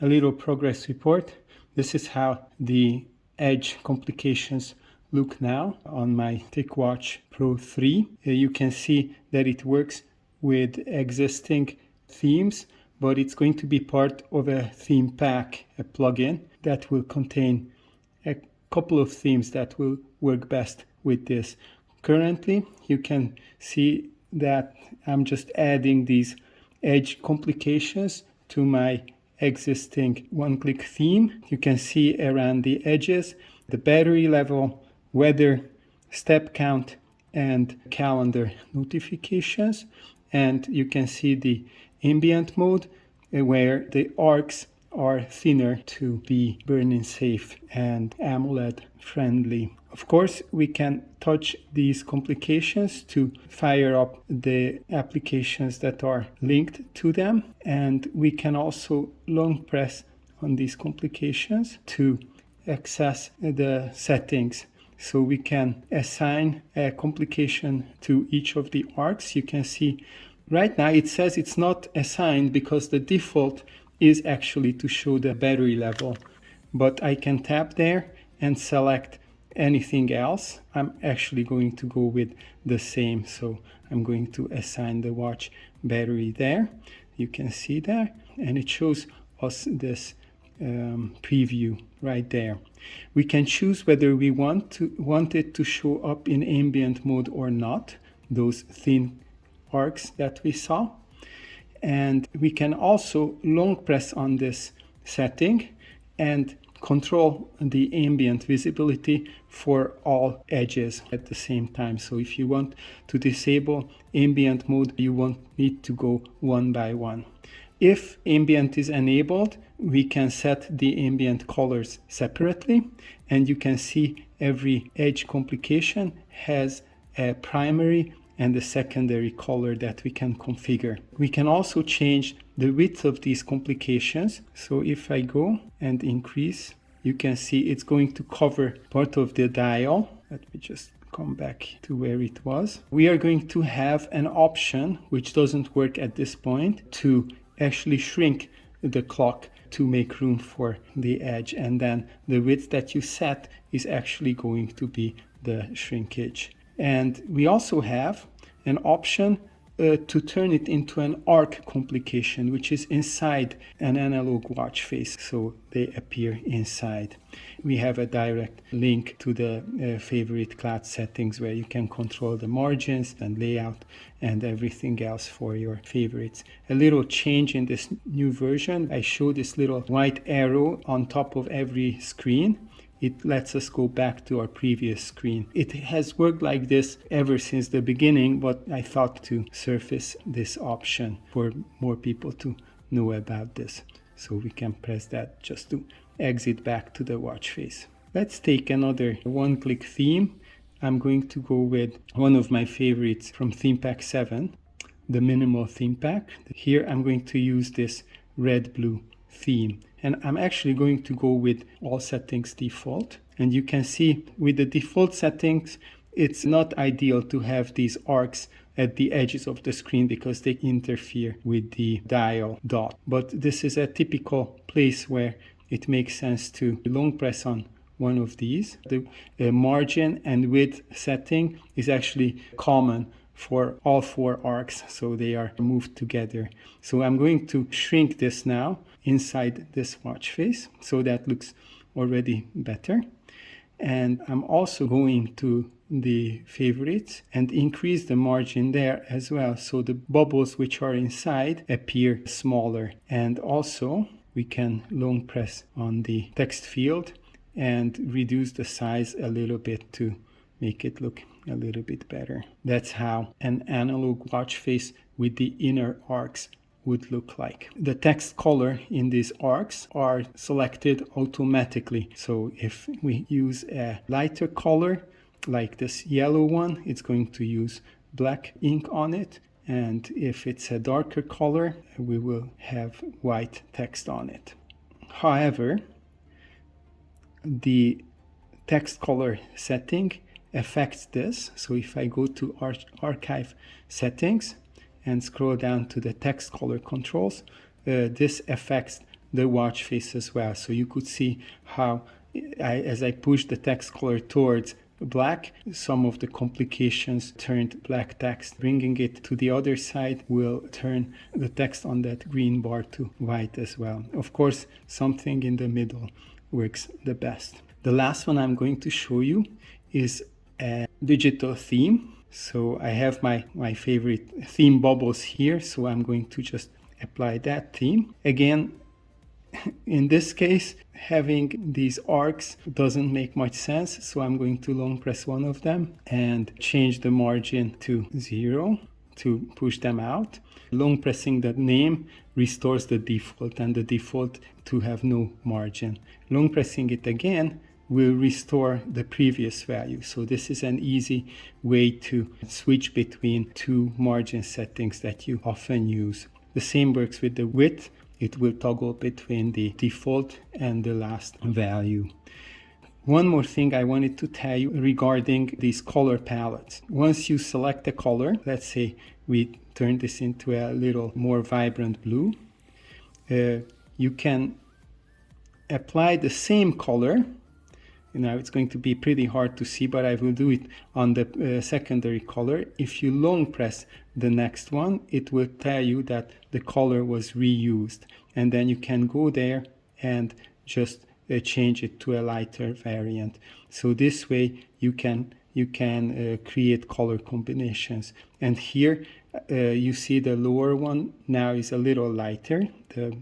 a little progress report. This is how the edge complications look now on my TicWatch Pro 3. Uh, you can see that it works with existing themes, but it's going to be part of a theme pack, a plugin that will contain a couple of themes that will work best with this. Currently, you can see that I'm just adding these edge complications to my existing one-click theme. You can see around the edges the battery level, weather, step count, and calendar notifications. And you can see the ambient mode uh, where the arcs are thinner to be burn-in safe and AMOLED friendly. Of course, we can touch these complications to fire up the applications that are linked to them. And we can also long press on these complications to access the settings. So we can assign a complication to each of the arcs. You can see right now it says it's not assigned because the default is actually to show the battery level. But I can tap there and select anything else. I'm actually going to go with the same. So I'm going to assign the watch battery there. You can see there and it shows us this um, preview right there. We can choose whether we want to want it to show up in ambient mode or not, those thin arcs that we saw. And we can also long press on this setting and control the ambient visibility for all edges at the same time. So if you want to disable ambient mode, you won't need to go one by one. If ambient is enabled, we can set the ambient colors separately and you can see every edge complication has a primary and a secondary color that we can configure. We can also change the width of these complications. So if I go and increase, you can see it's going to cover part of the dial. Let me just come back to where it was. We are going to have an option, which doesn't work at this point, to actually shrink the clock to make room for the edge. And then the width that you set is actually going to be the shrinkage. And we also have an option uh, to turn it into an arc complication, which is inside an analog watch face, so they appear inside. We have a direct link to the uh, favorite cloud settings where you can control the margins and layout and everything else for your favorites. A little change in this new version, I show this little white arrow on top of every screen it lets us go back to our previous screen. It has worked like this ever since the beginning, but I thought to surface this option for more people to know about this. So we can press that just to exit back to the watch face. Let's take another one-click theme. I'm going to go with one of my favorites from Theme Pack 7, the Minimal Theme Pack. Here I'm going to use this red-blue theme and I'm actually going to go with all settings default. And you can see with the default settings it's not ideal to have these arcs at the edges of the screen because they interfere with the dial dot. But this is a typical place where it makes sense to long press on one of these. The uh, margin and width setting is actually common for all four arcs so they are moved together. So I'm going to shrink this now inside this watch face so that looks already better. And I'm also going to the favorites and increase the margin there as well so the bubbles which are inside appear smaller. And also we can long press on the text field and reduce the size a little bit to make it look a little bit better. That's how an analog watch face with the inner arcs would look like. The text color in these arcs are selected automatically. So if we use a lighter color, like this yellow one, it's going to use black ink on it. And if it's a darker color, we will have white text on it. However, the text color setting affects this. So if I go to Ar archive settings and scroll down to the text color controls, uh, this affects the watch face as well. So you could see how I, as I push the text color towards black, some of the complications turned black text. Bringing it to the other side will turn the text on that green bar to white as well. Of course, something in the middle works the best. The last one I'm going to show you is a digital theme. So I have my, my favorite theme bubbles here. So I'm going to just apply that theme. Again, in this case, having these arcs doesn't make much sense. So I'm going to long press one of them and change the margin to zero to push them out. Long pressing the name restores the default and the default to have no margin. Long pressing it again will restore the previous value. So this is an easy way to switch between two margin settings that you often use. The same works with the width it will toggle between the default and the last value. One more thing I wanted to tell you regarding these color palettes. Once you select a color, let's say we turn this into a little more vibrant blue, uh, you can apply the same color know it's going to be pretty hard to see but I will do it on the uh, secondary color. If you long press the next one it will tell you that the color was reused. And then you can go there and just uh, change it to a lighter variant. So this way you can you can uh, create color combinations. And here uh, you see the lower one now is a little lighter. The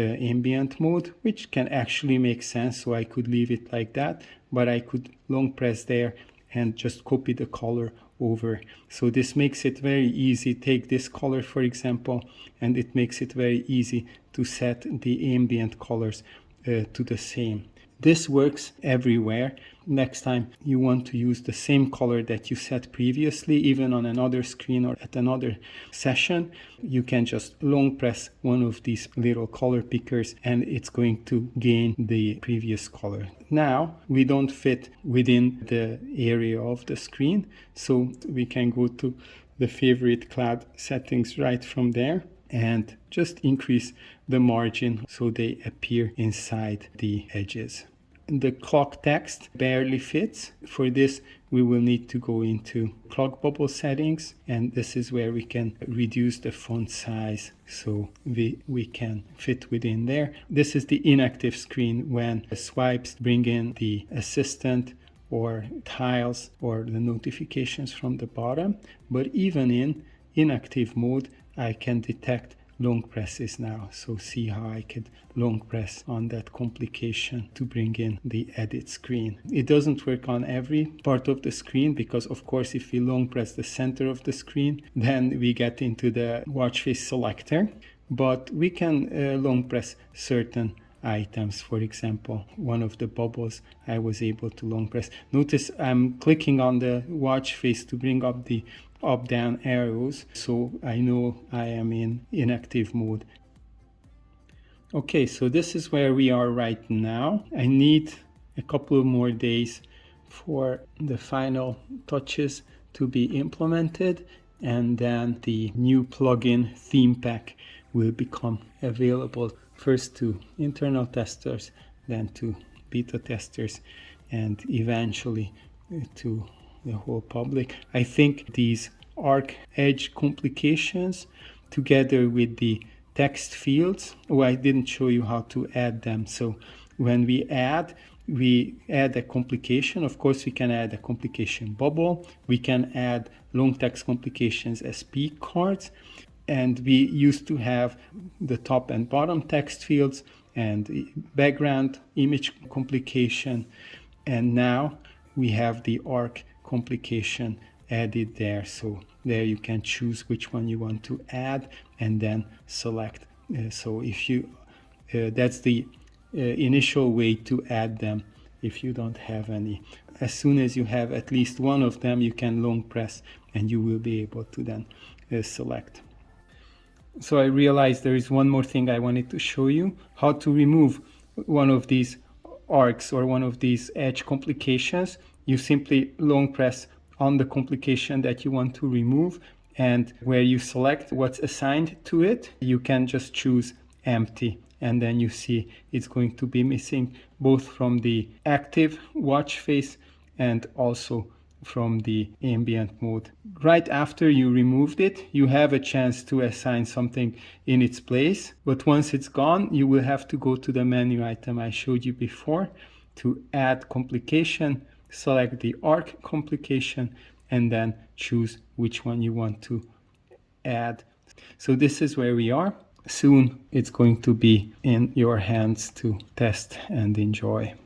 ambient mode, which can actually make sense. So I could leave it like that, but I could long press there and just copy the color over. So this makes it very easy. Take this color, for example, and it makes it very easy to set the ambient colors uh, to the same. This works everywhere. Next time you want to use the same color that you set previously, even on another screen or at another session, you can just long press one of these little color pickers and it's going to gain the previous color. Now we don't fit within the area of the screen, so we can go to the favorite cloud settings right from there and just increase the margin so they appear inside the edges. The clock text barely fits. For this, we will need to go into clock bubble settings and this is where we can reduce the font size so we, we can fit within there. This is the inactive screen when swipes bring in the assistant or tiles or the notifications from the bottom. But even in inactive mode, I can detect long presses now. So see how I could long press on that complication to bring in the edit screen. It doesn't work on every part of the screen because of course if we long press the center of the screen then we get into the watch face selector but we can uh, long press certain items. For example, one of the bubbles I was able to long press. Notice I'm clicking on the watch face to bring up the up down arrows so I know I am in inactive mode. Okay, so this is where we are right now. I need a couple of more days for the final touches to be implemented and then the new plugin theme pack will become available first to internal testers, then to beta testers, and eventually to the whole public. I think these arc edge complications together with the text fields, oh, I didn't show you how to add them. So when we add, we add a complication. Of course, we can add a complication bubble. We can add long text complications as peak cards and we used to have the top and bottom text fields and background image complication and now we have the arc complication added there. So there you can choose which one you want to add and then select uh, so if you uh, that's the uh, initial way to add them if you don't have any. As soon as you have at least one of them you can long press and you will be able to then uh, select. So I realized there is one more thing I wanted to show you, how to remove one of these arcs or one of these edge complications. You simply long press on the complication that you want to remove and where you select what's assigned to it, you can just choose empty and then you see it's going to be missing both from the active watch face and also from the ambient mode. Right after you removed it, you have a chance to assign something in its place, but once it's gone, you will have to go to the menu item I showed you before to add complication, select the arc complication, and then choose which one you want to add. So this is where we are. Soon it's going to be in your hands to test and enjoy.